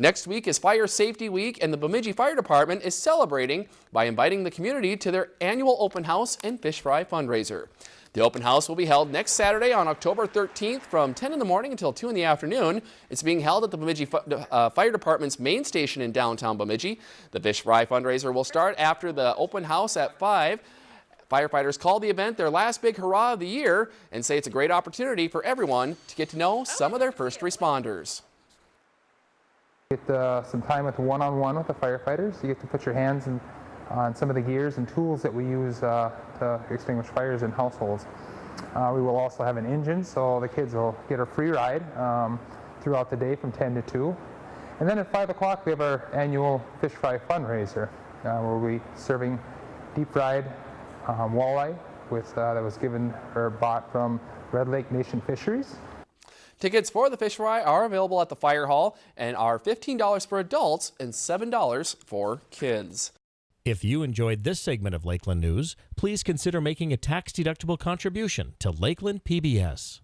Next week is Fire Safety Week and the Bemidji Fire Department is celebrating by inviting the community to their annual open house and fish fry fundraiser. The open house will be held next Saturday on October 13th from 10 in the morning until 2 in the afternoon. It's being held at the Bemidji uh, Fire Department's main station in downtown Bemidji. The fish fry fundraiser will start after the open house at 5. Firefighters call the event their last big hurrah of the year and say it's a great opportunity for everyone to get to know some of their first responders. Get uh, some time with one-on-one -on -one with the firefighters. You get to put your hands in, on some of the gears and tools that we use uh, to extinguish fires in households. Uh, we will also have an engine, so the kids will get a free ride um, throughout the day from 10 to 2. And then at 5 o'clock we have our annual fish fry fundraiser, uh, where we serving deep fried um, walleye with, uh, that was given or bought from Red Lake Nation Fisheries. Tickets for the fish fry are available at the fire hall and are $15 for adults and $7 for kids. If you enjoyed this segment of Lakeland News, please consider making a tax-deductible contribution to Lakeland PBS.